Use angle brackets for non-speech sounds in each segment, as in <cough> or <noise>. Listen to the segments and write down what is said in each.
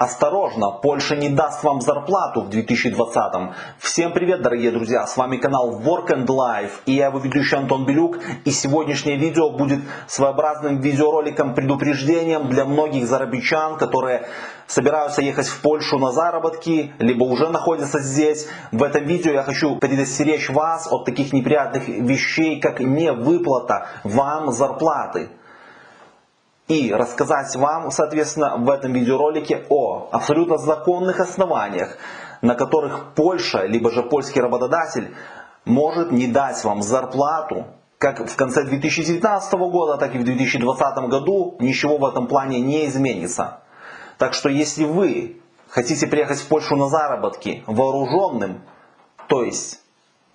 Осторожно, Польша не даст вам зарплату в 2020. Всем привет, дорогие друзья, с вами канал Work and Life и я его ведущий Антон Белюк. И сегодняшнее видео будет своеобразным видеороликом предупреждением для многих зарабичан, которые собираются ехать в Польшу на заработки, либо уже находятся здесь. В этом видео я хочу предостеречь вас от таких неприятных вещей, как невыплата вам зарплаты и рассказать вам, соответственно, в этом видеоролике о абсолютно законных основаниях, на которых Польша, либо же польский работодатель может не дать вам зарплату, как в конце 2019 года, так и в 2020 году ничего в этом плане не изменится. Так что если вы хотите приехать в Польшу на заработки вооруженным, то есть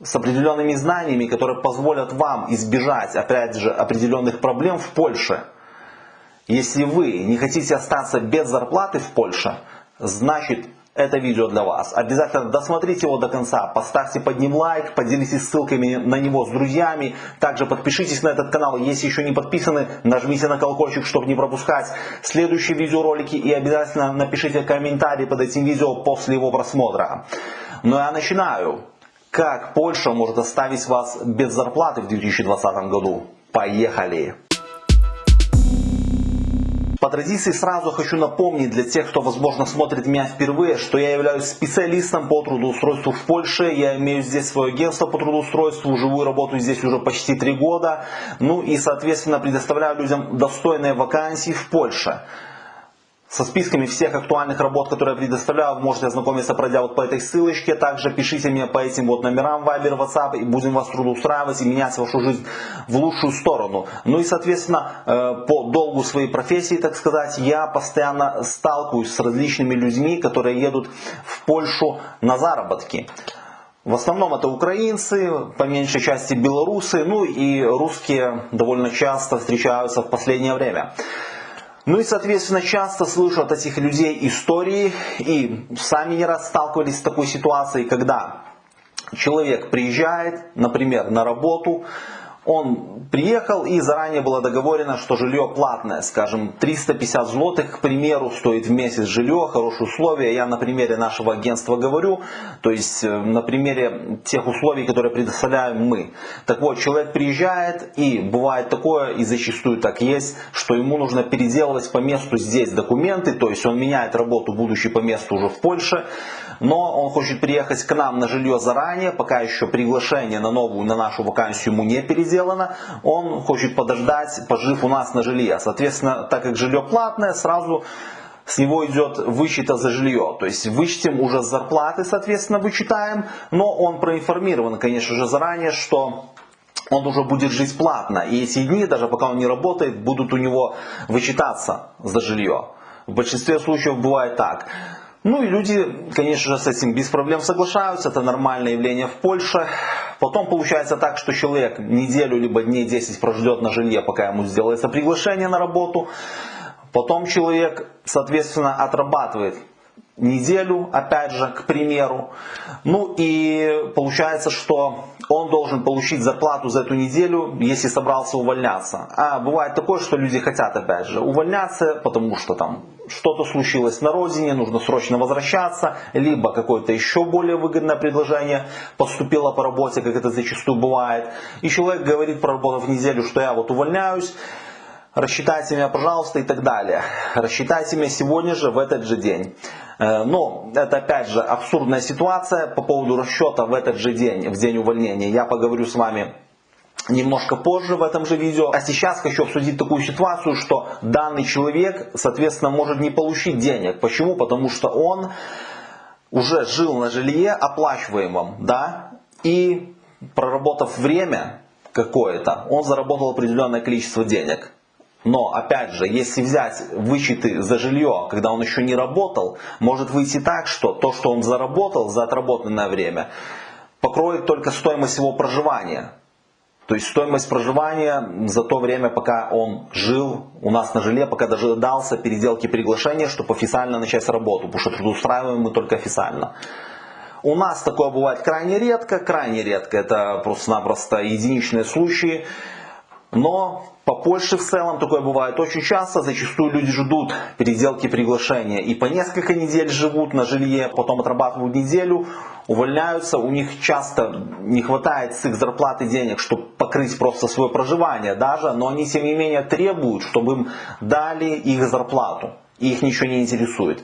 с определенными знаниями, которые позволят вам избежать, опять же, определенных проблем в Польше – если вы не хотите остаться без зарплаты в Польше, значит это видео для вас. Обязательно досмотрите его до конца, поставьте под ним лайк, поделитесь ссылками на него с друзьями. Также подпишитесь на этот канал, если еще не подписаны, нажмите на колокольчик, чтобы не пропускать следующие видеоролики. И обязательно напишите комментарий под этим видео после его просмотра. Ну я начинаю. Как Польша может оставить вас без зарплаты в 2020 году? Поехали! По традиции сразу хочу напомнить для тех, кто возможно смотрит меня впервые, что я являюсь специалистом по трудоустройству в Польше. Я имею здесь свое агентство по трудоустройству, живую работу здесь уже почти три года. Ну и соответственно предоставляю людям достойные вакансии в Польше со списками всех актуальных работ, которые я предоставляю, можете ознакомиться, пройдя вот по этой ссылочке. Также пишите мне по этим вот номерам Viber, WhatsApp, и будем вас трудоустраивать и менять вашу жизнь в лучшую сторону. Ну и, соответственно, э, по долгу своей профессии, так сказать, я постоянно сталкиваюсь с различными людьми, которые едут в Польшу на заработки. В основном это украинцы, по меньшей части белорусы, ну и русские довольно часто встречаются в последнее время. Ну и, соответственно, часто слышу от этих людей истории и сами не раз сталкивались с такой ситуацией, когда человек приезжает, например, на работу, он приехал и заранее было договорено, что жилье платное, скажем, 350 злотых, к примеру, стоит в месяц жилье, хорошие условия. Я на примере нашего агентства говорю, то есть э, на примере тех условий, которые предоставляем мы. Так вот, человек приезжает и бывает такое, и зачастую так есть, что ему нужно переделывать по месту здесь документы, то есть он меняет работу, будучи по месту уже в Польше, но он хочет приехать к нам на жилье заранее, пока еще приглашение на новую, на нашу вакансию ему не переделано, он хочет подождать, пожив у нас на жилье. Соответственно, так как жилье платное, сразу с него идет вычета за жилье. То есть вычтем уже зарплаты, соответственно, вычитаем, но он проинформирован, конечно же, заранее, что он уже будет жить платно. И эти дни, даже пока он не работает, будут у него вычитаться за жилье. В большинстве случаев бывает так. Ну и люди, конечно же, с этим без проблем соглашаются, это нормальное явление в Польше. Потом получается так, что человек неделю либо дней 10 прождет на жилье, пока ему сделается приглашение на работу. Потом человек, соответственно, отрабатывает неделю, опять же, к примеру. Ну и получается, что он должен получить зарплату за эту неделю, если собрался увольняться. А бывает такое, что люди хотят, опять же, увольняться, потому что там что-то случилось на родине, нужно срочно возвращаться, либо какое-то еще более выгодное предложение поступило по работе, как это зачастую бывает. И человек говорит, проработав неделю, что я вот увольняюсь, рассчитайте меня, пожалуйста, и так далее. Рассчитайте меня сегодня же, в этот же день. Э, но это опять же абсурдная ситуация по поводу расчета в этот же день, в день увольнения. Я поговорю с вами немножко позже в этом же видео. А сейчас хочу обсудить такую ситуацию, что данный человек, соответственно, может не получить денег. Почему? Потому что он уже жил на жилье оплачиваемом, да, и проработав время какое-то, он заработал определенное количество денег. Но, опять же, если взять вычеты за жилье, когда он еще не работал, может выйти так, что то, что он заработал за отработанное время, покроет только стоимость его проживания. То есть стоимость проживания за то время, пока он жил у нас на жилье, пока дожидался переделки приглашения, чтобы официально начать работу, потому что трудоустраиваем мы только официально. У нас такое бывает крайне редко, крайне редко, это просто-напросто единичные случаи. Но по Польше в целом такое бывает очень часто. Зачастую люди ждут переделки приглашения и по несколько недель живут на жилье, потом отрабатывают неделю, увольняются. У них часто не хватает с их зарплаты денег, чтобы покрыть просто свое проживание даже, но они тем не менее требуют, чтобы им дали их зарплату. И их ничего не интересует.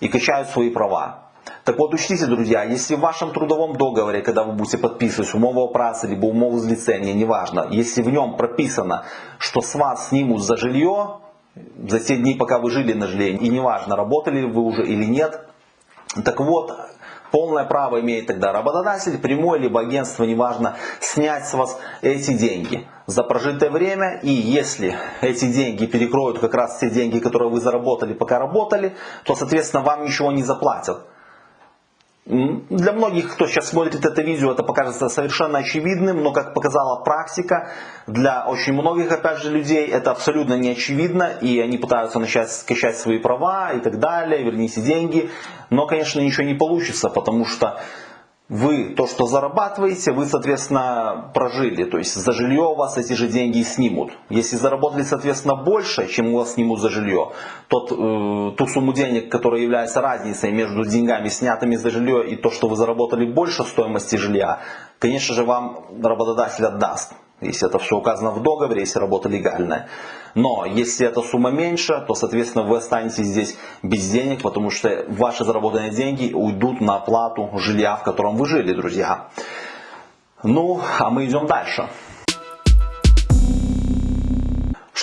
И качают свои права. Так вот, учтите, друзья, если в вашем трудовом договоре, когда вы будете подписывать умову о праце, либо умову злицения, неважно, если в нем прописано, что с вас снимут за жилье, за те дни, пока вы жили на жилье, и неважно, работали вы уже или нет, так вот, полное право имеет тогда работодатель, прямой либо агентство, неважно, снять с вас эти деньги за прожитое время. И если эти деньги перекроют как раз те деньги, которые вы заработали, пока работали, то, соответственно, вам ничего не заплатят. Для многих, кто сейчас смотрит это видео, это покажется совершенно очевидным, но как показала практика, для очень многих, опять же, людей это абсолютно не очевидно, и они пытаются начать скачать свои права и так далее, верните деньги, но, конечно, ничего не получится, потому что вы то, что зарабатываете, вы, соответственно, прожили. То есть за жилье у вас эти же деньги снимут. Если заработали, соответственно, больше, чем у вас снимут за жилье, то э, ту сумму денег, которая является разницей между деньгами, снятыми за жилье, и то, что вы заработали больше стоимости жилья, конечно же, вам работодатель отдаст если это все указано в договоре, если работа легальная. Но если эта сумма меньше, то, соответственно, вы останетесь здесь без денег, потому что ваши заработанные деньги уйдут на оплату жилья, в котором вы жили, друзья. Ну, а мы идем дальше.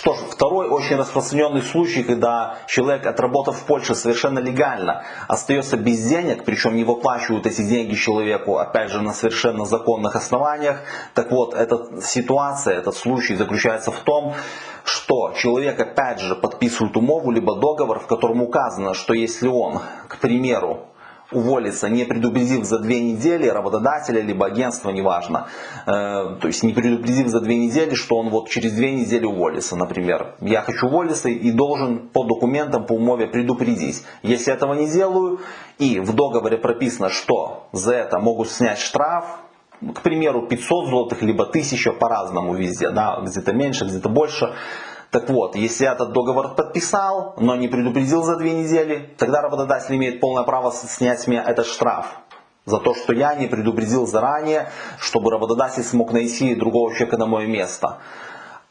Что ж, второй очень распространенный случай, когда человек, отработав в Польше совершенно легально, остается без денег, причем не выплачивают эти деньги человеку, опять же, на совершенно законных основаниях. Так вот, эта ситуация, этот случай заключается в том, что человек опять же подписывает умову либо договор, в котором указано, что если он, к примеру, уволиться, не предупредив за две недели работодателя, либо агентства, неважно. Э, то есть не предупредив за две недели, что он вот через две недели уволится, например. Я хочу уволиться и должен по документам, по умове предупредить. Если этого не делаю, и в договоре прописано, что за это могут снять штраф, к примеру, 500 злотых, либо 1000 по-разному везде, да, где-то меньше, где-то больше, так вот, если этот договор подписал, но не предупредил за две недели, тогда работодатель имеет полное право снять с меня этот штраф. За то, что я не предупредил заранее, чтобы работодатель смог найти другого человека на мое место.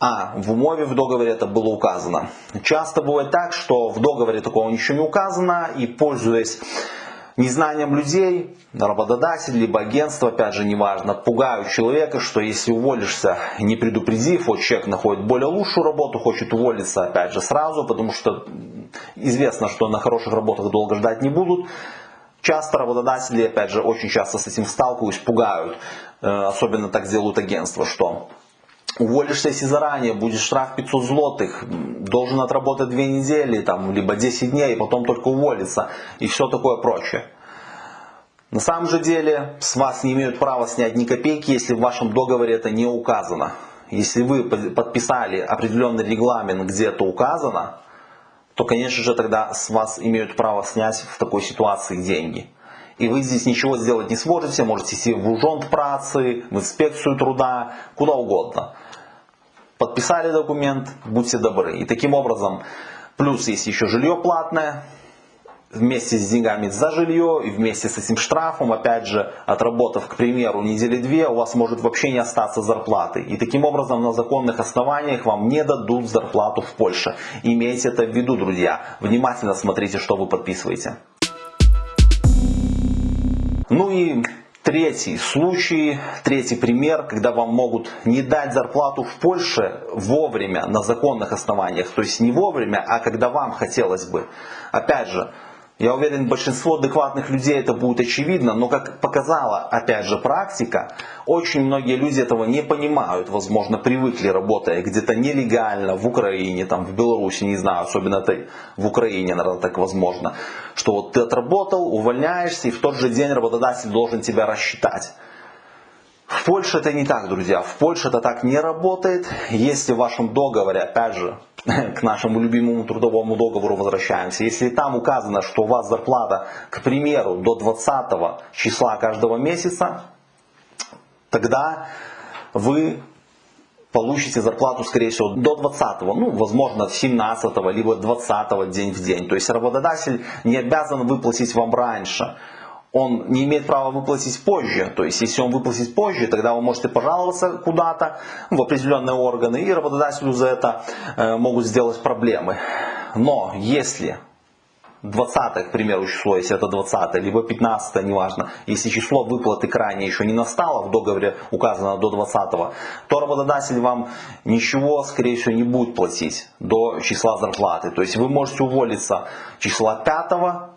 А в умове в договоре это было указано. Часто бывает так, что в договоре такого ничего не указано, и пользуясь Незнанием людей, работодатель, либо агентство, опять же, неважно, пугают человека, что если уволишься, не предупредив, вот человек находит более лучшую работу, хочет уволиться, опять же, сразу, потому что известно, что на хороших работах долго ждать не будут. Часто работодатели, опять же, очень часто с этим сталкиваюсь, пугают, э, особенно так делают агентства, что уволишься если заранее, будет штраф 500 злотых, должен отработать 2 недели, там, либо 10 дней, и потом только уволиться, и все такое прочее. На самом же деле, с вас не имеют права снять ни копейки, если в вашем договоре это не указано. Если вы подписали определенный регламент, где это указано, то, конечно же, тогда с вас имеют право снять в такой ситуации деньги. И вы здесь ничего сделать не сможете, можете идти в ужонт працы, в инспекцию труда, куда угодно подписали документ, будьте добры. И таким образом, плюс есть еще жилье платное, вместе с деньгами за жилье и вместе с этим штрафом, опять же, отработав, к примеру, недели две, у вас может вообще не остаться зарплаты. И таким образом на законных основаниях вам не дадут зарплату в Польше. Имейте это в виду, друзья. Внимательно смотрите, что вы подписываете. Ну и Третий случай, третий пример, когда вам могут не дать зарплату в Польше вовремя, на законных основаниях. То есть не вовремя, а когда вам хотелось бы. Опять же, я уверен, большинство адекватных людей это будет очевидно, но как показала, опять же, практика, очень многие люди этого не понимают, возможно, привыкли работая где-то нелегально в Украине, там, в Беларуси, не знаю, особенно это в Украине, наверное, так возможно, что вот ты отработал, увольняешься, и в тот же день работодатель должен тебя рассчитать. В Польше это не так, друзья. В Польше это так не работает. Если в вашем договоре, опять же, <laughs> к нашему любимому трудовому договору возвращаемся. Если там указано, что у вас зарплата, к примеру, до 20 числа каждого месяца, тогда вы получите зарплату, скорее всего, до 20, ну, возможно, 17 либо 20 день в день. То есть работодатель не обязан выплатить вам раньше он не имеет права выплатить позже. То есть, если он выплатит позже, тогда вы можете пожаловаться куда-то в определенные органы, и работодателю за это э, могут сделать проблемы. Но если 20, к примеру, число, если это 20, либо 15, неважно, если число выплаты крайне еще не настало, в договоре указано до 20, то работодатель вам ничего, скорее всего, не будет платить до числа зарплаты. То есть вы можете уволиться числа 5,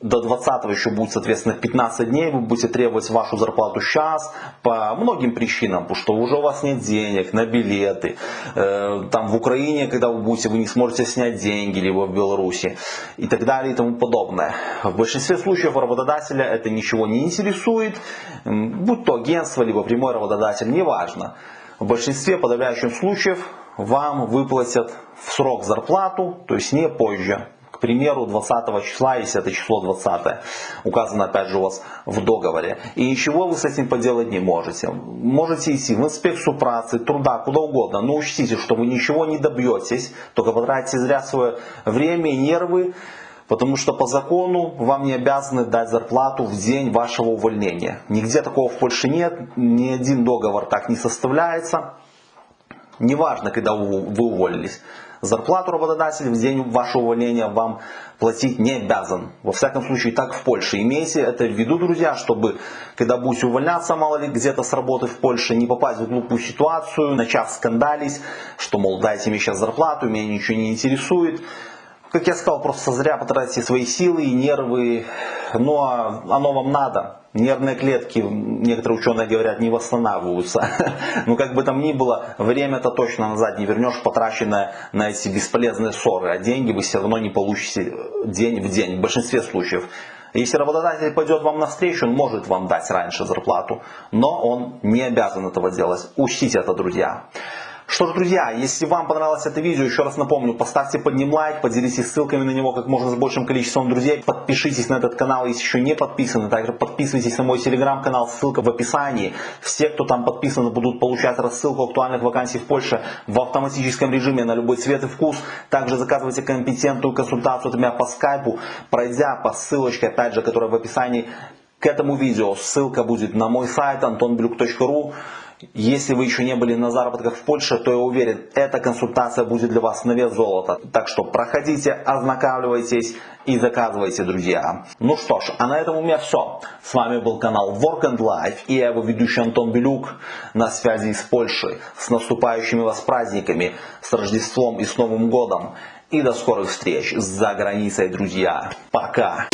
до 20 еще будет, соответственно, 15 дней, вы будете требовать вашу зарплату сейчас по многим причинам, потому что уже у вас нет денег на билеты, э, там в Украине, когда вы будете, вы не сможете снять деньги, либо в Беларуси и так далее и тому подобное. В большинстве случаев работодателя это ничего не интересует, будь то агентство, либо прямой работодатель, неважно. В большинстве подавляющих случаев вам выплатят в срок зарплату, то есть не позже к примеру, 20 числа, если это число 20, указано опять же у вас в договоре, и ничего вы с этим поделать не можете. Можете идти в инспекцию працы, труда, куда угодно, но учтите, что вы ничего не добьетесь, только потратите зря свое время и нервы, Потому что по закону вам не обязаны дать зарплату в день вашего увольнения. Нигде такого в Польше нет, ни один договор так не составляется. Неважно, когда вы уволились. Зарплату работодатель в день вашего увольнения вам платить не обязан. Во всяком случае, так в Польше. Имейте это в виду, друзья, чтобы, когда будете увольняться, мало ли, где-то с работы в Польше, не попасть в глупую ситуацию, начав скандалить, что, мол, дайте мне сейчас зарплату, меня ничего не интересует как я сказал, просто зря потратите свои силы и нервы, ну а оно вам надо. Нервные клетки, некоторые ученые говорят, не восстанавливаются. <laughs> Но как бы там ни было, время-то точно назад не вернешь, потраченное на эти бесполезные ссоры. А деньги вы все равно не получите день в день, в большинстве случаев. Если работодатель пойдет вам навстречу, он может вам дать раньше зарплату, но он не обязан этого делать. Учтите это, друзья. Что ж, друзья, если вам понравилось это видео, еще раз напомню, поставьте под ним лайк, поделитесь ссылками на него как можно с большим количеством друзей, подпишитесь на этот канал, если еще не подписаны, также подписывайтесь на мой телеграм-канал, ссылка в описании. Все, кто там подписаны, будут получать рассылку актуальных вакансий в Польше в автоматическом режиме на любой цвет и вкус. Также заказывайте компетентную консультацию от меня по скайпу, пройдя по ссылочке, опять же, которая в описании к этому видео. Ссылка будет на мой сайт antonblюк.ru. Если вы еще не были на заработках в Польше, то я уверен, эта консультация будет для вас на вес золота. Так что проходите, ознакомьтесь и заказывайте, друзья. Ну что ж, а на этом у меня все. С вами был канал Work and Life и я его ведущий Антон Белюк на связи с Польшей. С наступающими вас праздниками, с Рождеством и с Новым Годом. И до скорых встреч за границей, друзья. Пока!